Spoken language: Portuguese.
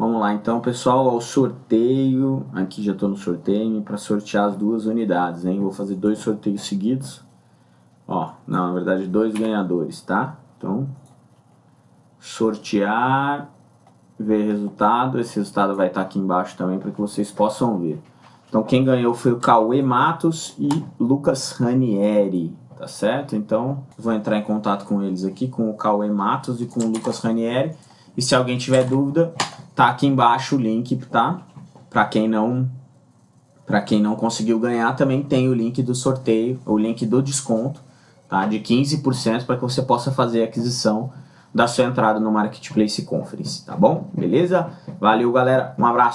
Vamos lá, então, pessoal, ao sorteio. Aqui já estou no sorteio para sortear as duas unidades, hein? Vou fazer dois sorteios seguidos. Ó, não, na verdade, dois ganhadores, tá? Então, sortear, ver resultado. Esse resultado vai estar aqui embaixo também para que vocês possam ver. Então, quem ganhou foi o Cauê Matos e Lucas Ranieri, tá certo? Então, vou entrar em contato com eles aqui, com o Cauê Matos e com o Lucas Ranieri. E se alguém tiver dúvida, tá aqui embaixo o link, tá? Para quem não para quem não conseguiu ganhar, também tem o link do sorteio, o link do desconto, tá? De 15% para que você possa fazer a aquisição da sua entrada no Marketplace Conference, tá bom? Beleza? Valeu, galera. Um abraço.